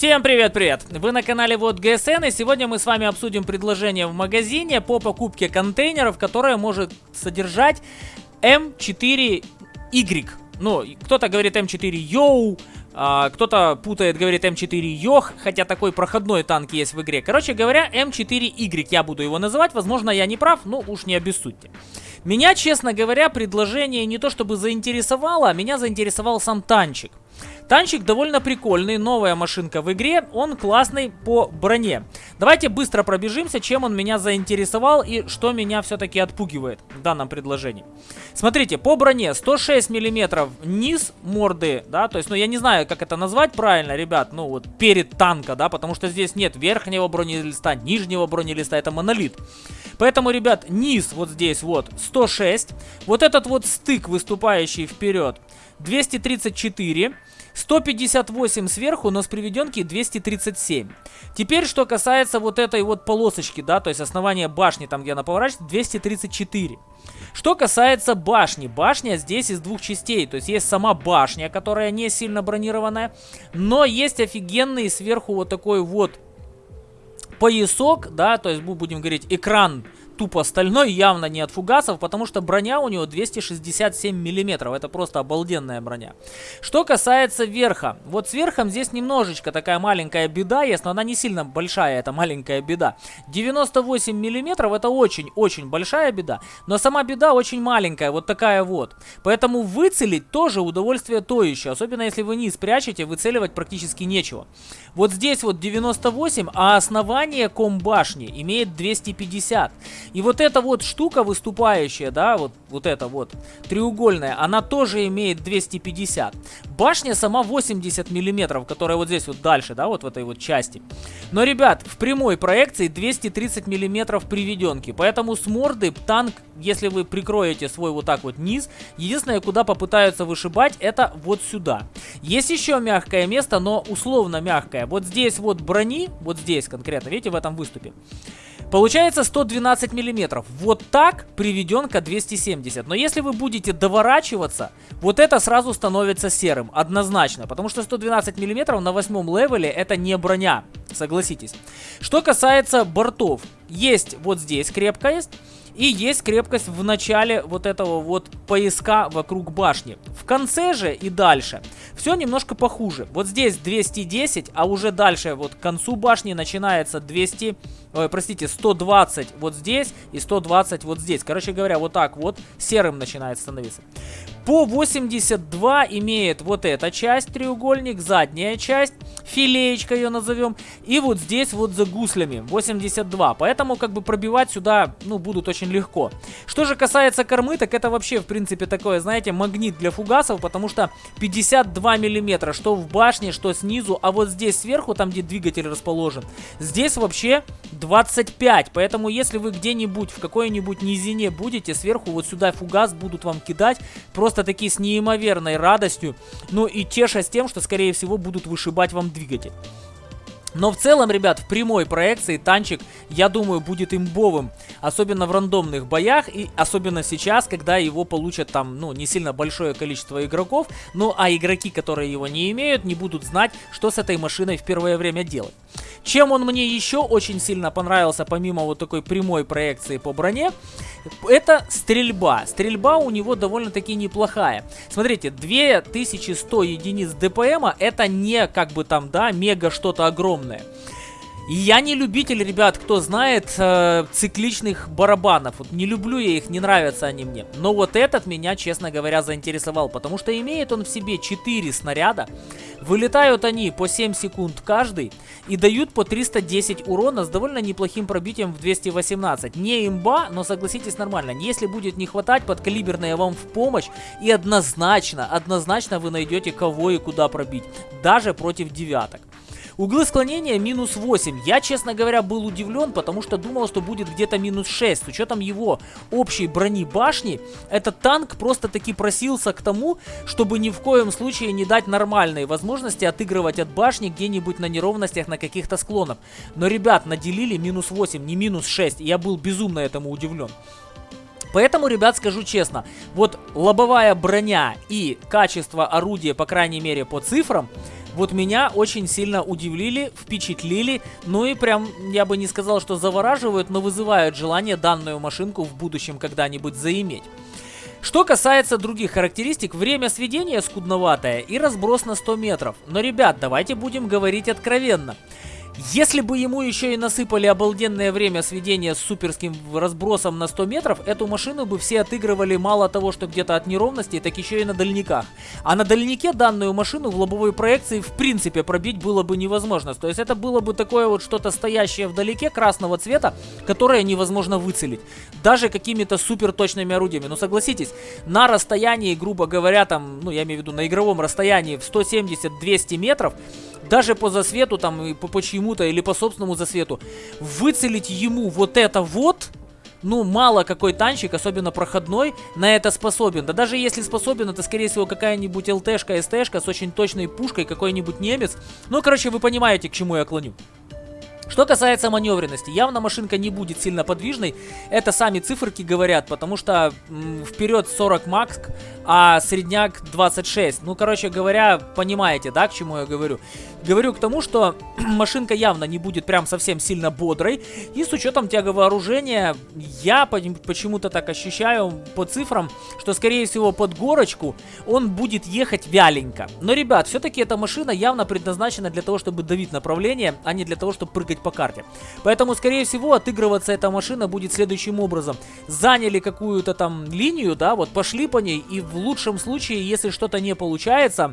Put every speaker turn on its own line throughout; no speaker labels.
Всем привет-привет! Вы на канале WoT ГСН и сегодня мы с вами обсудим предложение в магазине по покупке контейнеров, которое может содержать М4Y. Ну, кто-то говорит М4 Йоу, а, кто-то путает, говорит М4 Йох, хотя такой проходной танк есть в игре. Короче говоря, М4Y я буду его называть, возможно я не прав, но уж не обессудьте. Меня, честно говоря, предложение не то чтобы заинтересовало, а меня заинтересовал сам танчик. Танчик довольно прикольный, новая машинка в игре, он классный по броне. Давайте быстро пробежимся, чем он меня заинтересовал и что меня все-таки отпугивает в данном предложении. Смотрите, по броне 106 миллиметров низ морды, да, то есть, ну я не знаю, как это назвать правильно, ребят, ну вот перед танка, да, потому что здесь нет верхнего бронелиста, нижнего бронелиста, это монолит. Поэтому, ребят, низ вот здесь вот 106, вот этот вот стык, выступающий вперед, 234, 158 сверху, но с приведенки 237. Теперь, что касается вот этой вот полосочки, да, то есть основания башни, там где она поворачивается, 234. Что касается башни, башня здесь из двух частей, то есть есть сама башня, которая не сильно бронированная, но есть офигенный сверху вот такой вот поясок, да, то есть мы будем говорить экран тупо стальной, явно не от фугасов, потому что броня у него 267 миллиметров. Это просто обалденная броня. Что касается верха. Вот с верхом здесь немножечко такая маленькая беда есть, но она не сильно большая, это маленькая беда. 98 миллиметров это очень-очень большая беда, но сама беда очень маленькая, вот такая вот. Поэтому выцелить тоже удовольствие то еще, особенно если вы низ прячете, выцеливать практически нечего. Вот здесь вот 98, а основание комбашни имеет 250. И вот эта вот штука выступающая, да, вот, вот эта вот треугольная, она тоже имеет 250. Башня сама 80 миллиметров, которая вот здесь вот дальше, да, вот в этой вот части. Но, ребят, в прямой проекции 230 миллиметров приведенки, поэтому с морды танк, если вы прикроете свой вот так вот низ, единственное, куда попытаются вышибать, это вот сюда. Есть еще мягкое место, но условно мягкое. Вот здесь вот брони, вот здесь конкретно, видите, в этом выступе. Получается 112 миллиметров. Вот так приведенка 270. Но если вы будете доворачиваться, вот это сразу становится серым. Однозначно. Потому что 112 миллиметров на восьмом левеле это не броня. Согласитесь. Что касается бортов. Есть вот здесь крепкость. И есть крепкость в начале вот этого вот пояска вокруг башни. В конце же и дальше все немножко похуже. Вот здесь 210, а уже дальше вот к концу башни начинается 200, ой, простите, 120 вот здесь и 120 вот здесь. Короче говоря, вот так вот серым начинает становиться. По 82 имеет вот эта часть, треугольник, задняя часть, филеечка ее назовем. И вот здесь вот за гуслями 82. Поэтому как бы пробивать сюда, ну, будут очень легко. Что же касается кормы, так это вообще, в принципе, такое, знаете, магнит для фугасов, потому что 52 миллиметра, что в башне, что снизу, а вот здесь сверху, там, где двигатель расположен, здесь вообще 25. Поэтому, если вы где-нибудь в какой-нибудь низине будете, сверху вот сюда фугас будут вам кидать, просто просто-таки с неимоверной радостью, ну и тешась тем, что, скорее всего, будут вышибать вам двигатель. Но в целом, ребят, в прямой проекции танчик, я думаю, будет имбовым. Особенно в рандомных боях и особенно сейчас, когда его получат там, ну, не сильно большое количество игроков. Ну, а игроки, которые его не имеют, не будут знать, что с этой машиной в первое время делать. Чем он мне еще очень сильно понравился, помимо вот такой прямой проекции по броне, это стрельба. Стрельба у него довольно-таки неплохая. Смотрите, 2100 единиц ДПМа, это не как бы там, да, мега что-то огромное. Я не любитель, ребят, кто знает, э, цикличных барабанов. Вот не люблю я их, не нравятся они мне. Но вот этот меня, честно говоря, заинтересовал, потому что имеет он в себе 4 снаряда. Вылетают они по 7 секунд каждый и дают по 310 урона с довольно неплохим пробитием в 218. Не имба, но согласитесь нормально. Если будет не хватать, подкалиберная вам в помощь и однозначно, однозначно вы найдете кого и куда пробить. Даже против девяток. Углы склонения минус 8. Я, честно говоря, был удивлен, потому что думал, что будет где-то минус 6. С учетом его общей брони башни, этот танк просто-таки просился к тому, чтобы ни в коем случае не дать нормальной возможности отыгрывать от башни где-нибудь на неровностях на каких-то склонах. Но, ребят, наделили минус 8, не минус 6. И я был безумно этому удивлен. Поэтому, ребят, скажу честно, вот лобовая броня и качество орудия, по крайней мере по цифрам, вот меня очень сильно удивили, впечатлили, ну и прям, я бы не сказал, что завораживают, но вызывают желание данную машинку в будущем когда-нибудь заиметь. Что касается других характеристик, время сведения скудноватое и разброс на 100 метров. Но, ребят, давайте будем говорить откровенно. Если бы ему еще и насыпали обалденное время сведения с суперским разбросом на 100 метров, эту машину бы все отыгрывали мало того, что где-то от неровностей, так еще и на дальниках. А на дальнике данную машину в лобовой проекции в принципе пробить было бы невозможно. То есть это было бы такое вот что-то стоящее вдалеке красного цвета, которое невозможно выцелить. Даже какими-то супер точными орудиями. Но согласитесь, на расстоянии, грубо говоря, там, ну я имею в виду на игровом расстоянии в 170-200 метров, даже по засвету там по, по чьему-то или по собственному засвету, выцелить ему вот это вот, ну, мало какой танчик, особенно проходной, на это способен. Да даже если способен, это, скорее всего, какая-нибудь ЛТшка, СТшка с очень точной пушкой, какой-нибудь немец. Ну, короче, вы понимаете, к чему я клоню. Что касается маневренности, явно машинка не будет сильно подвижной. Это сами циферки говорят, потому что вперед 40 макс, а средняк 26. Ну, короче говоря, понимаете, да, к чему я говорю. Говорю к тому, что машинка явно не будет прям совсем сильно бодрой. И с учетом тяговооружения, я почему-то так ощущаю по цифрам, что, скорее всего, под горочку он будет ехать вяленько. Но, ребят, все-таки эта машина явно предназначена для того, чтобы давить направление, а не для того, чтобы прыгать по карте. Поэтому, скорее всего, отыгрываться эта машина будет следующим образом. Заняли какую-то там линию, да, вот пошли по ней, и в лучшем случае, если что-то не получается,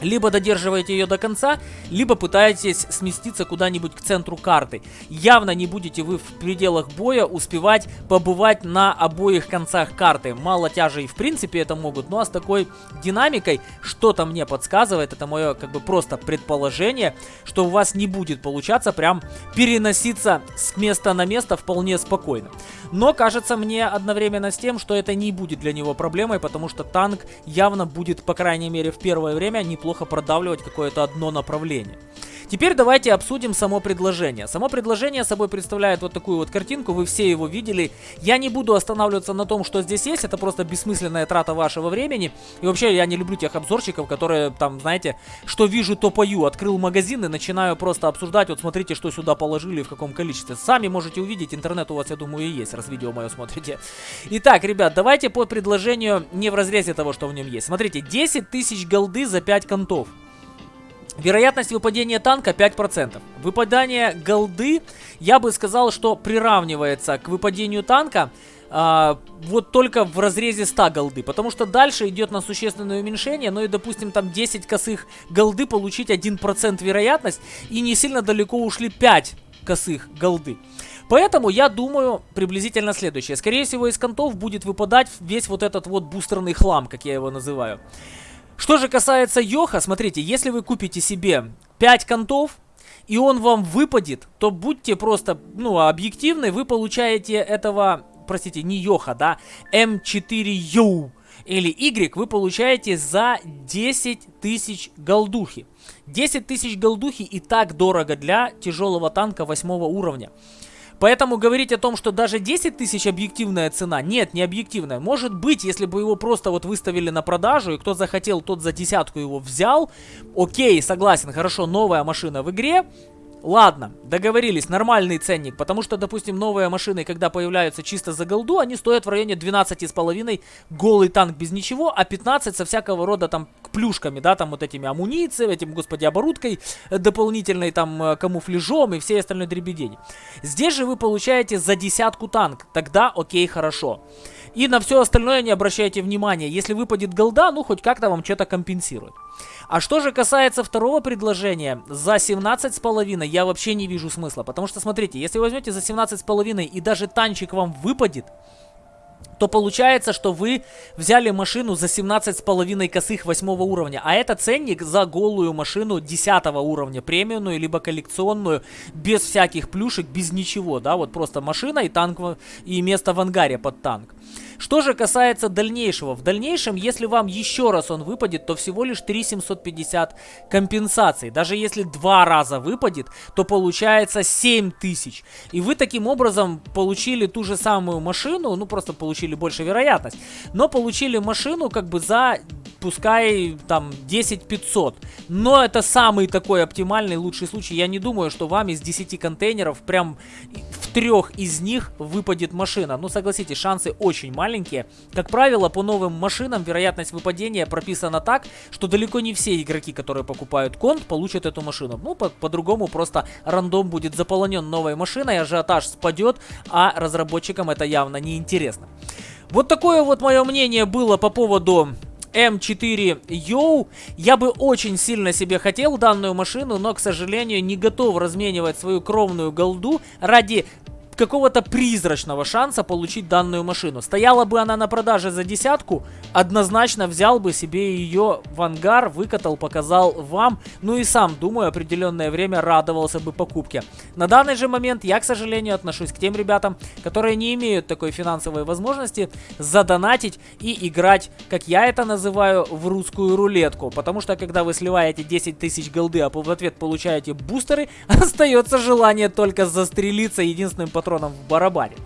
либо додерживаете ее до конца, либо пытаетесь сместиться куда-нибудь к центру карты. Явно не будете вы в пределах боя успевать побывать на обоих концах карты. Мало тяжей в принципе это могут, а с такой динамикой что-то мне подсказывает, это мое как бы просто предположение, что у вас не будет получаться прям переноситься с места на место вполне спокойно. Но кажется мне одновременно с тем, что это не будет для него проблемой, потому что танк явно будет, по крайней мере в первое время, неплохо неплохо продавливать какое-то одно направление. Теперь давайте обсудим само предложение. Само предложение собой представляет вот такую вот картинку, вы все его видели. Я не буду останавливаться на том, что здесь есть, это просто бессмысленная трата вашего времени. И вообще я не люблю тех обзорщиков, которые там, знаете, что вижу, то пою. Открыл магазин и начинаю просто обсуждать, вот смотрите, что сюда положили, в каком количестве. Сами можете увидеть, интернет у вас, я думаю, и есть, раз видео мое смотрите. Итак, ребят, давайте по предложению не в разрезе того, что в нем есть. Смотрите, 10 тысяч голды за 5 контов. Вероятность выпадения танка 5%. Выпадание голды, я бы сказал, что приравнивается к выпадению танка а, вот только в разрезе 100 голды. Потому что дальше идет на существенное уменьшение. Ну и, допустим, там 10 косых голды получить 1% вероятность. И не сильно далеко ушли 5 косых голды. Поэтому я думаю приблизительно следующее. Скорее всего, из контов будет выпадать весь вот этот вот бустерный хлам, как я его называю. Что же касается Йоха, смотрите, если вы купите себе 5 контов, и он вам выпадет, то будьте просто, ну, объективны, вы получаете этого, простите, не Йоха, да, М4Ю или Y вы получаете за 10 тысяч голдухи. 10 тысяч голдухи и так дорого для тяжелого танка 8 уровня. Поэтому говорить о том, что даже 10 тысяч объективная цена, нет, не объективная. Может быть, если бы его просто вот выставили на продажу, и кто захотел, тот за десятку его взял. Окей, согласен, хорошо, новая машина в игре, Ладно, договорились, нормальный ценник, потому что, допустим, новые машины, когда появляются чисто за голду, они стоят в районе 12,5, голый танк без ничего, а 15 со всякого рода там плюшками, да, там вот этими амуницией, этим, господи, оборудкой дополнительной, там, э, камуфляжом и всей остальной дребедень. Здесь же вы получаете за десятку танк, тогда окей, хорошо. И на все остальное не обращайте внимания, если выпадет голда, ну, хоть как-то вам что-то компенсирует. А что же касается второго предложения, за 17,5 я вообще не вижу смысла. Потому что, смотрите, если возьмете за 17,5 и даже танчик вам выпадет, то получается, что вы взяли машину за 17,5 косых 8 уровня. А это ценник за голую машину 10 уровня, премиумную, либо коллекционную, без всяких плюшек, без ничего, да, вот просто машина и танк, и место в ангаре под танк. Что же касается дальнейшего, в дальнейшем, если вам еще раз он выпадет, то всего лишь 3750 компенсаций. Даже если два раза выпадет, то получается 7000. И вы таким образом получили ту же самую машину, ну просто получили больше вероятность, но получили машину как бы за пускай там 10 500. Но это самый такой оптимальный, лучший случай. Я не думаю, что вам из 10 контейнеров прям трех из них выпадет машина. Ну, согласитесь, шансы очень маленькие. Как правило, по новым машинам вероятность выпадения прописана так, что далеко не все игроки, которые покупают конт, получат эту машину. Ну, по-другому по просто рандом будет заполонен новой машиной, ажиотаж спадет, а разработчикам это явно не интересно. Вот такое вот мое мнение было по поводу М4 Yo. Я бы очень сильно себе хотел данную машину, но, к сожалению, не готов разменивать свою кровную голду ради какого-то призрачного шанса получить данную машину. Стояла бы она на продаже за десятку, однозначно взял бы себе ее в ангар, выкатал, показал вам, ну и сам, думаю, определенное время радовался бы покупке. На данный же момент я, к сожалению, отношусь к тем ребятам, которые не имеют такой финансовой возможности задонатить и играть, как я это называю, в русскую рулетку. Потому что, когда вы сливаете 10 тысяч голды, а в ответ получаете бустеры, остается желание только застрелиться единственным патроном патроном в барабане.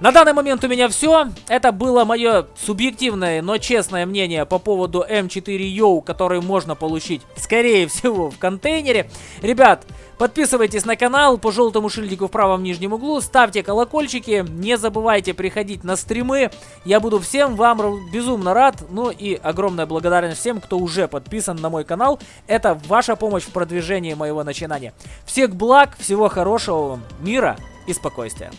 На данный момент у меня все. Это было мое субъективное, но честное мнение по поводу М4U, который можно получить, скорее всего, в контейнере. Ребят, подписывайтесь на канал по желтому шильдику в правом нижнем углу, ставьте колокольчики, не забывайте приходить на стримы. Я буду всем вам безумно рад. Ну и огромная благодарность всем, кто уже подписан на мой канал. Это ваша помощь в продвижении моего начинания. Всех благ, всего хорошего вам, мира и спокойствия.